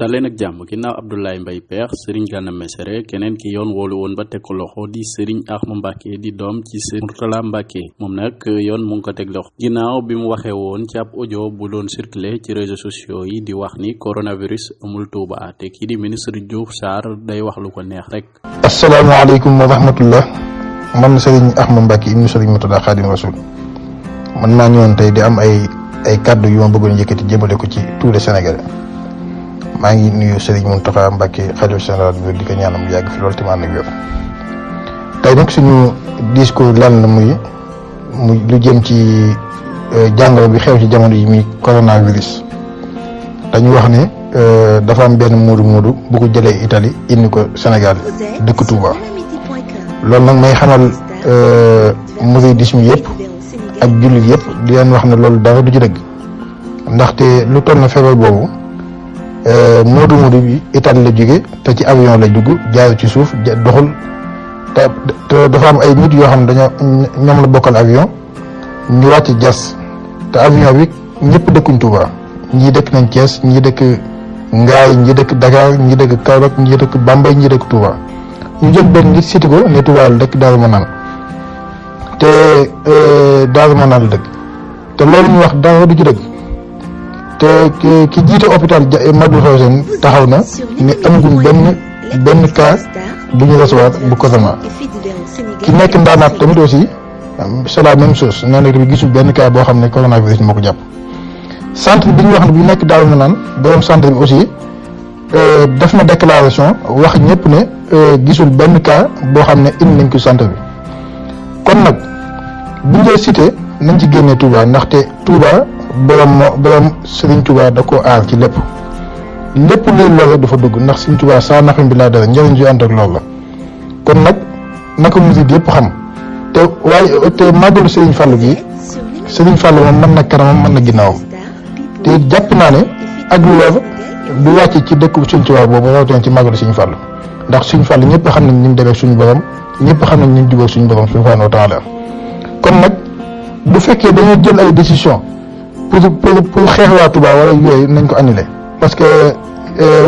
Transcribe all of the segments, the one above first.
daleen ak jàmm ginnaaw Abdoulaye Mbaye Peex Serigne Gana Messere keneen ki yoon woolu woon ba teg ko loxo di Serigne Axma Mbàkke di doom ci Serigne Murtala Mbàkke moom nag yoon mu ngi ko teg loxo ginnaaw bi mu waxee woon ci ab audio bu doon circuler ci réseaux sociaux yi di wax ni coronavirus amul Touba te kii di ministre Diouf Sarr day wax lu ko neex rek. asalaamaaleykum wa rahmatullah man Serigne Ahmad Mbacke ibnu Serigne Moutada Khadim Rasoul man maa ñëwoon tey di am ay ay kàddu yu ma bëggoon yëkkati jëmale ko ci tous les Sénégalais maa ngi nuyu Serigne Mountakha Mbacke xalifa général bi di ko ñaanam yàgg fi loolu tamit ànd ak wér tey nag suñu discours lan la muy. mu lu jëm ci euh, jàngoro bi xew ci jamono yi muy coronavirus dañu wax ne euh, dafa am benn muudu muudu bu ko jëlee Italie indi ko Sénégal dëkk Touba loolu nag may xamal euh, mouridisme yëpp ak jullit yëpp di leen wax ne loolu dara du ci dëgg ndaxte lu toll na feebar boobu muudu muudu bi Italie la jóge te ci avion la dugg jaar ci suuf doxul te te dafa am ay nit yoo xam ne dañoo ñoom la bokkal avion ñu wàcc jas te avion bi ñëpp dëkkuñ Touba ñii dëkk nañ Thiès ñii dëkk Ngaay ñii dëkk Dakar ñii dëkk Kaolack ñii dëkk Bambey ñii dëkk Touba ñu jël benn nit siti ko ne Touba la dëkk Daaru Manaan te Daaru Manaan la dëkk te loolu ñu wax dara du ci dëgg te ki jiite hôpital Matlaboul Fawzeyni taxaw na ne amagum benn benn cas bu ñu recevoir bu Casamance ki nekk ndaanaat tamit aussi c'est la même chose nee na tamit gisul benn cas boo xam ne coronavirus moo ko jàpp centre bi ñu wax ne bu nekk daaw na naan borom centre bi aussi. Euh, def na déclaration wax ñëpp ne euh, gisul benn cas boo xam ne indi nañ ko santé bi kon nag bu ñu cité nañ ci génnee Touba ndaxte Touba borom moo borom Serigne Touba da ko aar ci lépp lépp luy lore dafa dugg ndax Serigne Touba saa naxam bi laa dara njëriñ ju ànd ak loolu la kon nag naka murid yëpp xam te waaye te màggalu Serigne Fallou gi Serigne Fallou moom mën na kanamam mën na ginnaawam te it jàpp naa ne ak lor du wàcc ci dëkk bu suñ tubaab boobu rawatina ci màggalu suñu fàll ndax suñu fàll ñëpp xam nañ ni mu demee suñu borom ñëpp xam nañ ni mu jubóog suñu borom subhanahu wa taala kon nag bu fekkee dañoo jël ay décision pour pour pour xeex waa Touba wala yooyu nañ ko annulé parce que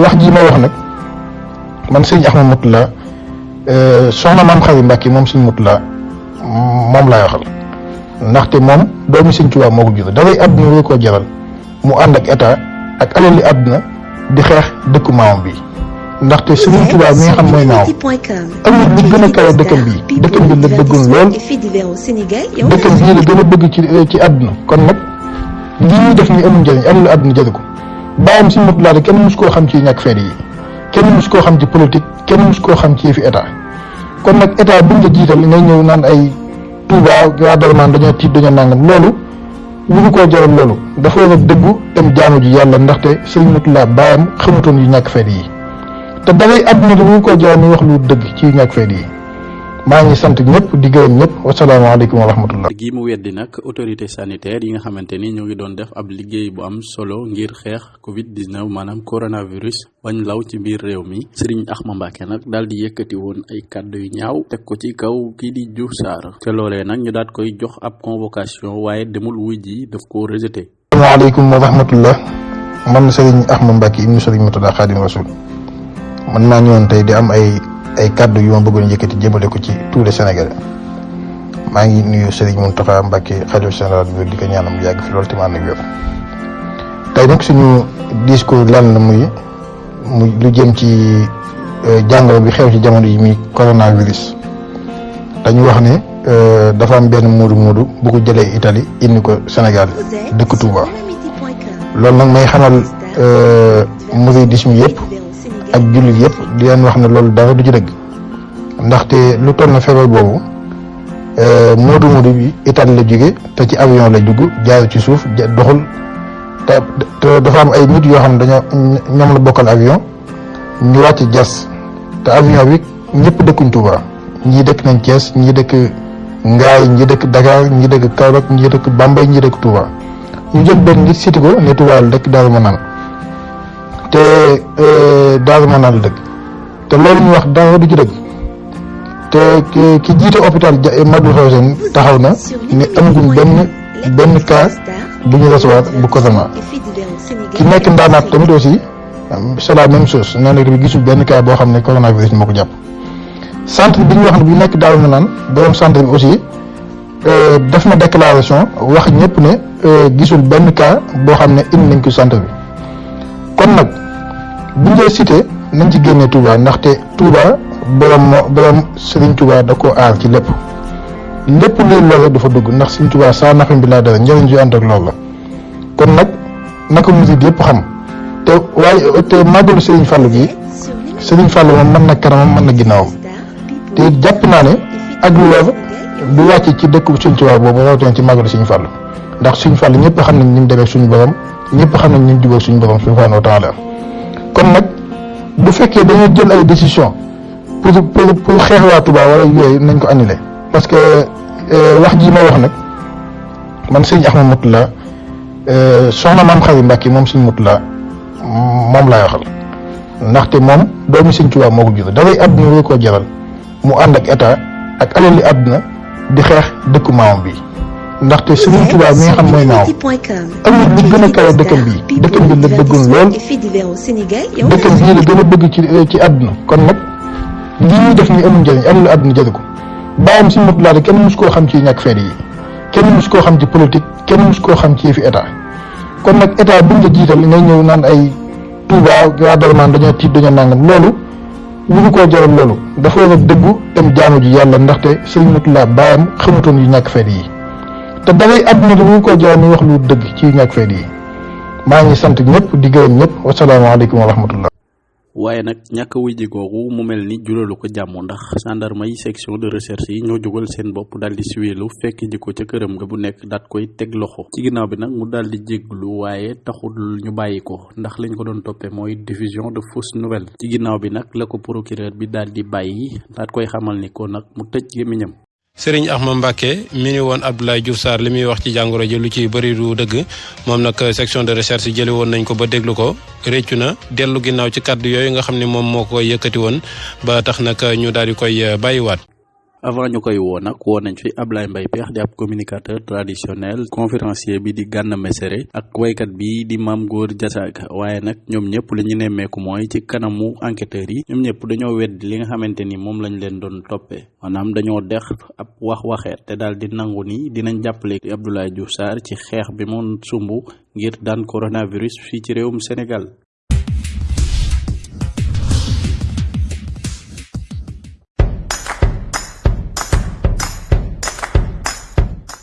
wax ji ma wax nag man sëñ Ahmad Moutalla Euh, soxna maam Xari Mbàkke moom suñ mut la moom laay waxal ndaxte moom doomi Sëñ Tuubaa moo ko jur dafay àdduna wéy koo jaral mu ànd ak état ak alali àdduna di xeex dëkku maamam bi ndaxte Sëriñ Tuubaa mi nga xam mooy maamam amul lu gën a kawe dëkkam bii dëkkam bi la bëggoon lool dëkkam bii la gën a bëgg ci ci àdduna kon nag li ñuy def ni amul njëriñ amul àdduna jëri ko bàyyam Sëñ Murtala kenn mus koo xam ci ñàkk fayda yi kenn mus koo xam ci politique kenn mus koo xam ci fi état kon nag état buñ la jiital ngay ñëw naan ay Touba waa Darman dañoo tiit dañoo nangam loolu lu ñu koo jaral loolu dafa war a dëggu dem jaamu ji yàlla ndaxte sëñ Mutula baayam xamutoon yu ñàkk fayda yi te dalay àdduna bi ñu ko jaay muy wax lu dëgg ci yu ñàkk fayda yi maa ngi sant ñëpp di gërëm ñëpp wasalaamaaleykum wa rahmatullah gi mu weddi nag autorité sanitaire yi nga xamante ni ñoo ngi doon def ab liggéey bu am solo ngir xeex covid 19 maanaam coronavirus bañ law ci biir réew mi sëriñ Axma Mbàkke nag daal di yëkkati woon ay kàddu yu ñaaw teg ko ci kaw kii di Diouf Sarr te loolee nag ñu daat koy jox ab convocation waaye demul wuy ji daf ko rejeté. asalaamaaleykum wa rahmatullah man sëriñ Axma Mbàkke ibnu sëriñ Murtada Xaadim Rasul man maa ñëwoon tey di am ay ay kàddu yu ma bëggoon yëkkati jëmale ko ci tous les Sénégalais maa ngi nuyu sëriñ Muntaxa Mbàkke xalifa général bi di ko ñaanam yàgg fi loolu te maa ngi tey nag suñu discours lan la muy mu lu jëm ci euh, jàngoro bi xew ci jamono yi muy coronavirus dañu wax ne euh, dafa am benn muudu muudu bu ko jëlee Italie indi ko Sénégal dëkk Touba loolu nag may xamal euh, mouridisme yëpp ak jullit yëpp di leen wax ne loolu dara du ci dëgg ndaxte lu toll na feebar boobu Euh, Modou Modou bi Italie la jóge te ci avion la dugg jaayu ci suuf doxul te te dafa am ay nit yoo xam ne dañoo ñoom la bokkal avion ñu wàcc jas te avion bi ñëpp dëkkuñ Touba ñii dëkk nañ Thiès ñii dëkk Ngaay ñii dëkk Dakar ñii dëkk Kaolack ñii dëkk Bambey ñii dëkk Touba ñu jël benn nit siti ko ne Touba la dëkk Daaru Manaan te euh, Daaru Manaan la dëkk te loolu ñu wax dara du ci dëgg te ki jiite hôpital Matlaboul Fawzeyni taxaw na ne amaguñ benn benn cas bu ñu recevoir bu Casamance ki nekk ndaanaat tamit aussi c'est la même chose nee na tamit gisul benn cas boo xam ne coronavirus moo ko jàpp centre bi ñu wax ne bu nekk daaw na naan borom centre bi aussi. Euh, def na déclaration wax ñëpp ne euh, gisul benn cas boo xam ne indi nañ ko santé bi kon nag bu ñu cité nañ ci génne Touba ndaxte Touba borom moo borom Serigne Touba da ko aar ci lépp lépp luy lore dafa dugg ndax Serigne Touba saa naxam bi laa dara njëriñ ju ànd ak loolu la kon nag naka murid yëpp xam te waaye te màggalu Serigne Fallou gi Serigne Fallou moom mën na kanamam mën na ginnaawam. te it jàpp naa ne ak lor du wàcc ci dëkk suñ tubaab boobu rawatina ci màggalu suñu fàll ndax suñu fàll ñëpp xam nañ ni mu demee suñu borom ñëpp xam nañ ni mu jubóog suñu borom subhanahu wa taala kon nag bu fekkee dañoo jël ay décision pour pour pour xeex waa Touba wala yooyu nañ ko annulé parce que wax ji ma wax nag man sëñ Ahmad Mutula Euh, soxna maam Xari Mbàkke moom suñ mut la moom laay waxal ndaxte moom doomi Sëñ Tuubaa moo ko jur daray àdduna rek koo jaral mu ànd ak état ak alali àdduna di xeex dëkku maamam bi ndaxte Sëriñ Tuubaa mi nga xam mooy maamam amul lu gën a kawe dëkkam bi dëkkam bi la bëggoon lool dëkkam bii la gën a bëgg ci ci àdduna kon nag li ñuy def ni amul njëriñ amul àdduna jëri ko bàyyam Sëñ Murtala kenn mus koo xam ci ñàkk fayda yi kenn mus koo xam ci politique kenn mus koo xam ci fi état kon nag état buñ la jiital ngay ñëw naan ay Touba waa Darman dañoo tiit dañoo nangam loolu lu ñu koo jaral loolu dafa war a dëggu dem jaamu ji yàlla ndaxte sëñ Mutula baayam xamutoon yu ñàkk fayda yi te dalay àdduna lu ñu koo jaral muy wax lu dëgg ci yu ñàkk fayda yi maa ngi sant ñëpp di gërëm ñëpp wasalaamaaleykum wa rahmatullah waaye nag ñàkk a wujji googu mu mel ni juralu ko jàmm ndax gendarme yi section de recherche yi ñoo jógal seen bopp daal di siweelu fekk ji ko ca këram nga bu nekk daat koy teg loxo ci ginnaaw bi nag mu daal di jégglu waaye taxul ñu bàyyi ko ndax lañ ko doon toppee mooy diffusion de fausse nouvelle ci ginnaaw bi nag la ko procureur bi daal di bàyyi daat koy xamal ni ko nag mu tëj gémmiñam Sëriñ Axma Mbàkke mi ni woon Abdoulaye Diouf Sarr li muy wax ci jàngoro ji lu ci bëri du dëgg moom nag section de recherche jëli woon nañ ko ba déglu ko réccu na dellu ginnaaw ci kàddu yooyu nga xam ne moom moo ko yëkkati woon ba tax nag ñu daal di koy euh, bàyyiwaat. avant ñu koy woo nag woo nañ fi Ablaye Mbaye Peex di ab communicateur traditionnel conférencier bi di Gana Messere ak waykat bi di Mame Goor Diazaka waaye nag ñoom ñëpp li ñu nemmeeku mooy ci kanamu enquêteurs yi ñoom ñëpp dañoo wedd li nga xamante ni moom lañ leen doon toppee. maanaam dañoo dex ab wax waxeet te daal di nangu ni dinañ jàppale Abdoulaye Diouf Sarr ci xeex bi mu sumb ngir daan coronavirus fii ci réewum Sénégal.